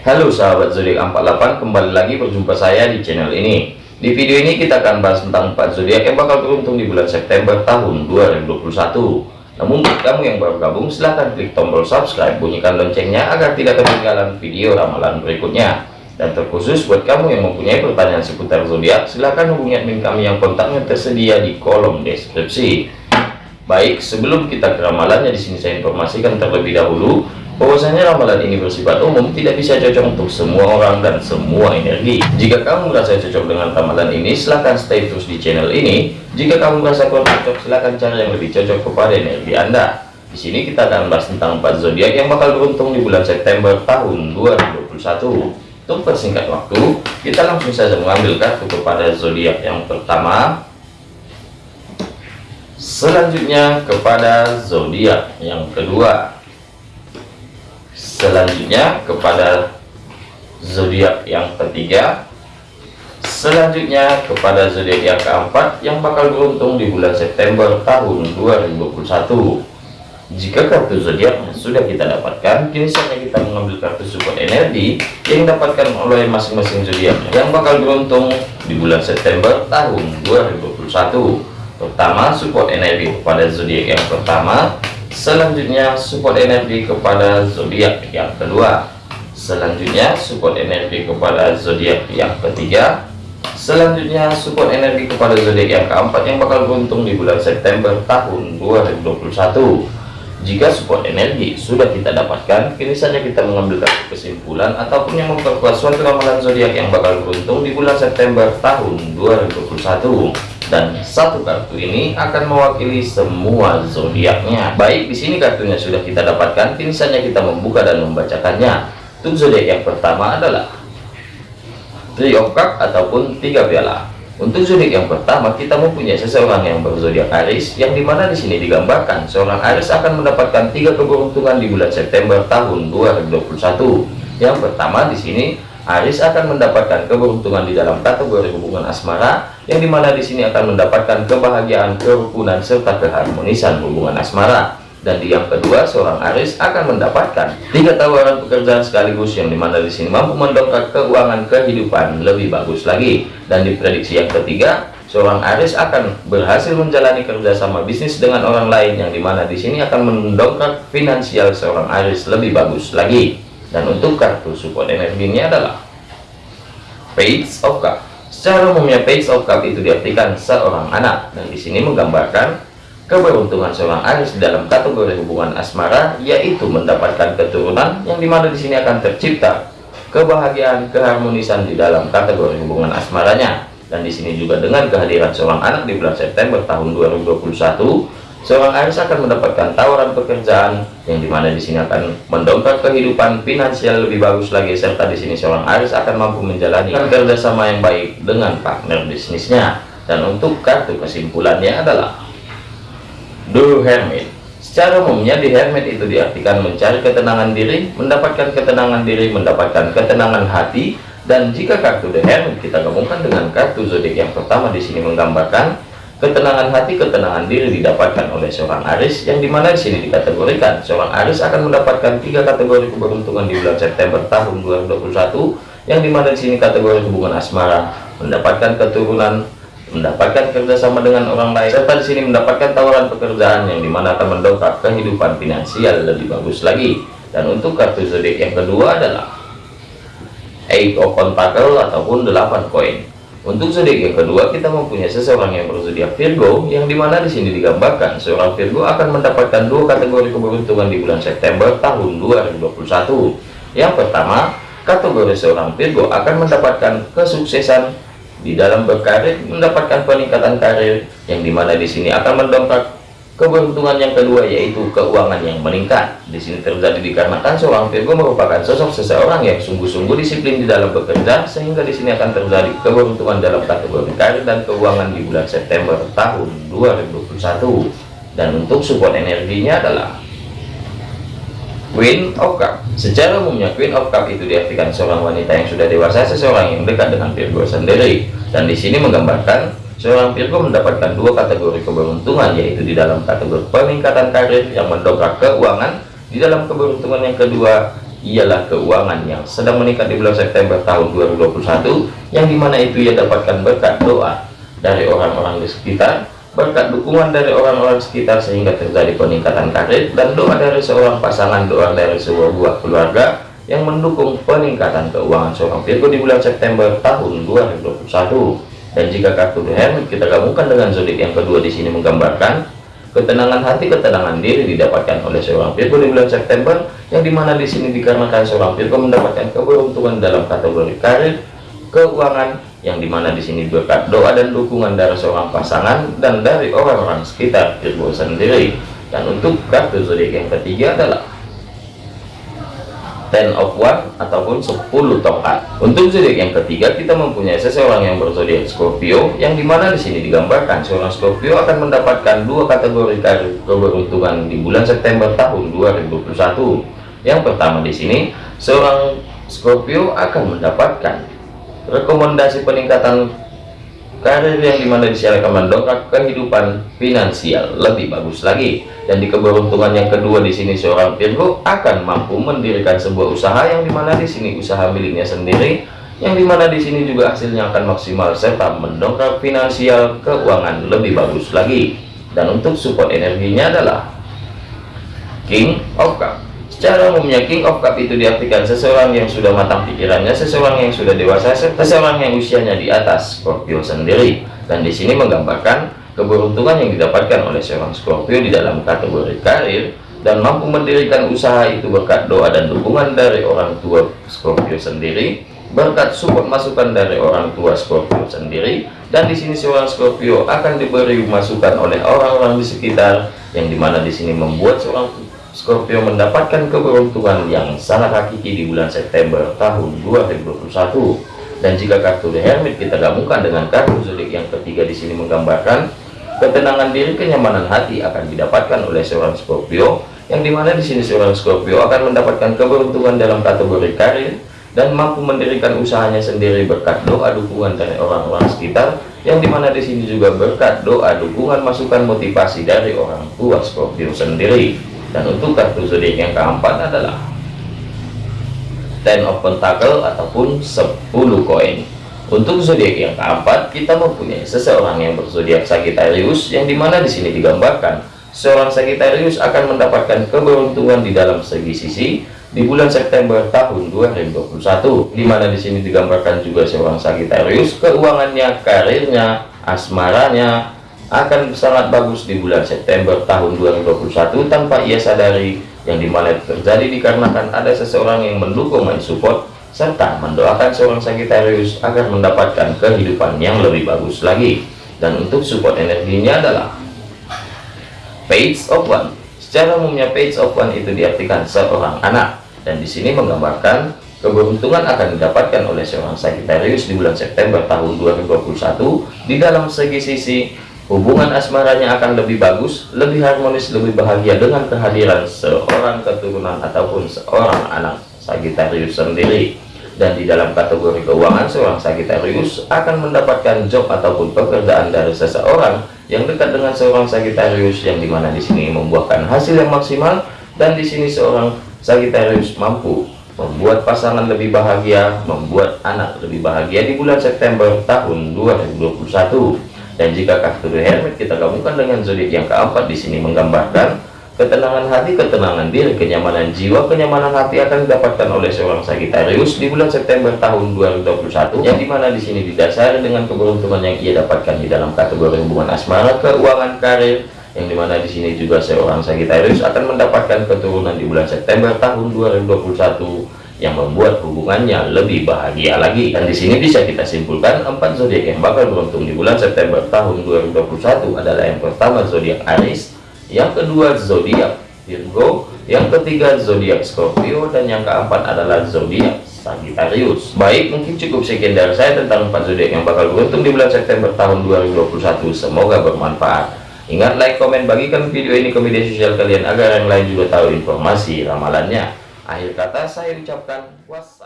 Halo sahabat zodiak 48 kembali lagi berjumpa saya di channel ini. Di video ini kita akan bahas tentang 4 zodiak yang bakal beruntung di bulan September tahun 2021 namun buat kamu yang baru gabung silahkan klik tombol subscribe bunyikan loncengnya agar tidak ketinggalan video ramalan berikutnya. Dan terkhusus buat kamu yang mempunyai pertanyaan seputar zodiak silahkan hubungi admin kami yang kontaknya tersedia di kolom deskripsi. Baik sebelum kita ke ramalannya di sini saya informasikan terlebih dahulu bahwasanya ramalan ini bersifat umum tidak bisa cocok untuk semua orang dan semua energi. Jika kamu merasa cocok dengan ramalan ini silahkan stay terus di channel ini. Jika kamu merasa kurang cocok silahkan cari yang lebih cocok kepada energi anda. Di sini kita akan bahas tentang 4 zodiak yang bakal beruntung di bulan September tahun 2021 untuk persingkat waktu kita langsung saja mengambil kartu kepada zodiak yang pertama. Selanjutnya kepada zodiak yang kedua selanjutnya kepada zodiak yang ketiga. Selanjutnya kepada zodiak yang keempat yang bakal beruntung di bulan September tahun 2021 jika kartu zodiaknya sudah kita dapatkan kini saatnya kita mengambil kartu support energi yang dapatkan oleh masing-masing zodiak yang bakal beruntung di bulan September tahun 2021 pertama support energi kepada zodiak yang pertama selanjutnya support energi kepada zodiak yang kedua. Selanjutnya support energi kepada zodiak yang ketiga. Selanjutnya support energi kepada zodiak yang keempat yang bakal beruntung di bulan September tahun 2021 jika support energi sudah kita dapatkan kini saja kita mengambil kesimpulan ataupun yang memperkuat suatu ramalan zodiak yang bakal beruntung di bulan September tahun 2021 dan satu kartu ini akan mewakili semua zodiaknya. Baik, di sini kartunya sudah kita dapatkan, kini saja kita membuka dan membacakannya. Untuk zodiak yang pertama adalah Three of Cup ataupun tiga piala. Untuk zodiak yang pertama, kita mempunyai seseorang yang berzodiak Aries, yang di mana di sini digambarkan seorang Aries akan mendapatkan tiga keberuntungan di bulan September tahun 2021. Yang pertama di sini Aris akan mendapatkan keberuntungan di dalam kategori hubungan asmara yang di mana di sini akan mendapatkan kebahagiaan kerukunan serta keharmonisan hubungan asmara. Dan di yang kedua seorang Aris akan mendapatkan tiga tawaran pekerjaan sekaligus yang di mana di sini mampu mendongkrak keuangan kehidupan lebih bagus lagi. Dan di prediksi yang ketiga seorang Aris akan berhasil menjalani kerjasama bisnis dengan orang lain yang di mana di sini akan mendongkrak finansial seorang Aris lebih bagus lagi dan untuk kartu support energinya adalah page of cup secara umumnya page of cup itu diartikan seorang anak. Dan di sini menggambarkan keberuntungan seorang Aris dalam kategori hubungan asmara yaitu mendapatkan keturunan yang di mana di sini akan tercipta kebahagiaan keharmonisan di dalam kategori hubungan asmaranya. Dan di sini juga dengan kehadiran seorang anak di bulan September tahun 2021 seorang Aries akan mendapatkan tawaran pekerjaan yang di mana di sini akan mendongkrak kehidupan finansial lebih bagus lagi serta di sini seorang Aries akan mampu menjalani kerjasama yang baik dengan partner bisnisnya. Dan untuk kartu kesimpulannya adalah The Hermit. Secara umumnya di Hermit itu diartikan mencari ketenangan diri mendapatkan ketenangan diri mendapatkan ketenangan hati. Dan jika kartu The Hermit kita gabungkan dengan kartu zodiak yang pertama di sini menggambarkan Ketenangan hati, ketenangan diri didapatkan oleh seorang Aris yang di mana di sini dikategorikan seorang Aris akan mendapatkan tiga kategori keberuntungan di bulan September tahun 2021 yang di mana di sini kategori hubungan asmara, mendapatkan keturunan, mendapatkan kerjasama dengan orang lain, serta di sini mendapatkan tawaran pekerjaan yang di mana akan mendongkrak kehidupan finansial lebih bagus lagi. Dan untuk kartu zodiak yang kedua adalah Eight of Pentacle ataupun 8 koin. Untuk zodiak yang kedua, kita mempunyai seseorang yang berzodiak Virgo, yang di mana di sini digambarkan seorang Virgo akan mendapatkan dua kategori keberuntungan di bulan September tahun 2021. Yang pertama, kategori seorang Virgo akan mendapatkan kesuksesan di dalam berkarir, mendapatkan peningkatan karir, yang di mana di sini akan mendongkrak Keberuntungan yang kedua yaitu keuangan yang meningkat. Di sini terjadi dikarenakan seorang Virgo merupakan sosok seseorang yang sungguh-sungguh disiplin di dalam bekerja sehingga di sini akan terjadi keberuntungan dalam kategori karir dan keuangan di bulan September tahun 2021. Dan untuk support energinya adalah Queen of Cup. Secara umumnya Queen of Cup itu diartikan seorang wanita yang sudah dewasa, seseorang yang dekat dengan Virgo sendiri. Dan di sini menggambarkan Seorang Virgo mendapatkan dua kategori keberuntungan yaitu di dalam kategori peningkatan karir yang mendongkrak keuangan di dalam keberuntungan yang kedua ialah keuangan yang sedang meningkat di bulan September tahun 2021 yang di mana itu ia dapatkan berkat doa dari orang-orang di sekitar berkat dukungan dari orang-orang sekitar sehingga terjadi peningkatan karir dan doa dari seorang pasangan doa dari sebuah buah keluarga yang mendukung peningkatan keuangan seorang Virgo di bulan September tahun 2021 dan jika kartu Hermit kita gabungkan dengan zodiak yang kedua di sini menggambarkan Ketenangan hati, ketenangan diri didapatkan oleh seorang Virgo di bulan September, yang di mana di sini dikarenakan seorang Virgo mendapatkan keberuntungan dalam kategori karir, keuangan, yang di mana di sini berkat doa dan dukungan dari seorang pasangan dan dari orang-orang sekitar Virgo sendiri. Dan untuk kartu zodiak yang ketiga adalah ten of one ataupun 10 tongkat untuk zodiak yang ketiga kita mempunyai seseorang yang berzodiak Scorpio yang di mana di sini digambarkan seorang Scorpio akan mendapatkan dua kategori keberuntungan di bulan September tahun 2021 yang pertama di sini seorang Scorpio akan mendapatkan rekomendasi peningkatan karir yang di mana disyaratkan mendongkrak kehidupan finansial lebih bagus lagi. Dan di keberuntungan yang kedua di sini seorang Virgo akan mampu mendirikan sebuah usaha yang di mana di sini usaha miliknya sendiri yang di mana di sini juga hasilnya akan maksimal serta mendongkrak finansial keuangan lebih bagus lagi. Dan untuk support energinya adalah King of Cups Secara umumnya King of Cup itu diartikan seseorang yang sudah matang pikirannya, seseorang yang sudah dewasa, seseorang yang usianya di atas Scorpio sendiri. Dan di sini menggambarkan keberuntungan yang didapatkan oleh seorang Scorpio di dalam kategori karir dan mampu mendirikan usaha itu berkat doa dan dukungan dari orang tua Scorpio sendiri, berkat support masukan dari orang tua Scorpio sendiri, dan di sini seorang Scorpio akan diberi masukan oleh orang-orang di sekitar yang di mana di sini membuat seorang Scorpio mendapatkan keberuntungan yang sangat hakiki di bulan September tahun 2021 dan jika kartu The Hermit kita gabungkan dengan kartu zodiak yang ketiga di sini menggambarkan ketenangan diri kenyamanan hati akan didapatkan oleh seorang Scorpio yang di mana di sini seorang Scorpio akan mendapatkan keberuntungan dalam kategori karir dan mampu mendirikan usahanya sendiri berkat doa dukungan dari orang-orang sekitar yang di mana di sini juga berkat doa dukungan masukan motivasi dari orang tua Scorpio sendiri dan untuk kartu zodiak yang keempat adalah ten of pentacle ataupun 10 koin. Untuk zodiak yang keempat kita mempunyai seseorang yang berzodiak Sagittarius yang di mana di sini digambarkan seorang Sagittarius akan mendapatkan keberuntungan di dalam segi sisi di bulan September tahun 2021 di mana di sini digambarkan juga seorang Sagittarius keuangannya karirnya asmaranya akan sangat bagus di bulan September tahun 2021 tanpa ia sadari yang di mana terjadi dikarenakan ada seseorang yang mendukung mensupport serta mendoakan seorang Sagittarius agar mendapatkan kehidupan yang lebih bagus lagi. Dan untuk support energinya adalah page of one. Secara umumnya page of one itu diartikan seorang anak. Dan di sini menggambarkan keberuntungan akan didapatkan oleh seorang Sagittarius di bulan September tahun 2021 di dalam segi sisi hubungan asmaranya akan lebih bagus lebih harmonis lebih bahagia dengan kehadiran seorang keturunan ataupun seorang anak. Sagittarius sendiri dan di dalam kategori keuangan seorang Sagittarius akan mendapatkan job ataupun pekerjaan dari seseorang yang dekat dengan seorang Sagittarius yang di mana di sini membuahkan hasil yang maksimal dan di sini seorang Sagittarius mampu membuat pasangan lebih bahagia membuat anak lebih bahagia di bulan September tahun 2021 dan jika kartu The Hermit kita gabungkan dengan zodiak yang keempat di sini menggambarkan ketenangan hati, ketenangan diri, kenyamanan jiwa, kenyamanan hati akan didapatkan oleh seorang Sagittarius di bulan September tahun 2021 yang di mana di sini didasari dengan keberuntungan yang ia dapatkan di dalam kategori hubungan asmara, keuangan, karir, yang di mana di sini juga seorang Sagittarius akan mendapatkan keturunan di bulan September tahun 2021 yang membuat hubungannya lebih bahagia lagi. Dan di sini bisa kita simpulkan empat zodiak yang bakal beruntung di bulan September tahun 2021 adalah yang pertama zodiak Aries yang kedua zodiak Virgo yang ketiga zodiak Scorpio dan yang keempat adalah zodiak Sagittarius. Baik mungkin cukup sekian dari saya tentang empat zodiak yang bakal beruntung di bulan September tahun 2021 semoga bermanfaat. Ingat like komen bagikan video ini ke media sosial kalian agar yang lain juga tahu informasi ramalannya Akhir kata saya ucapkan wassalam.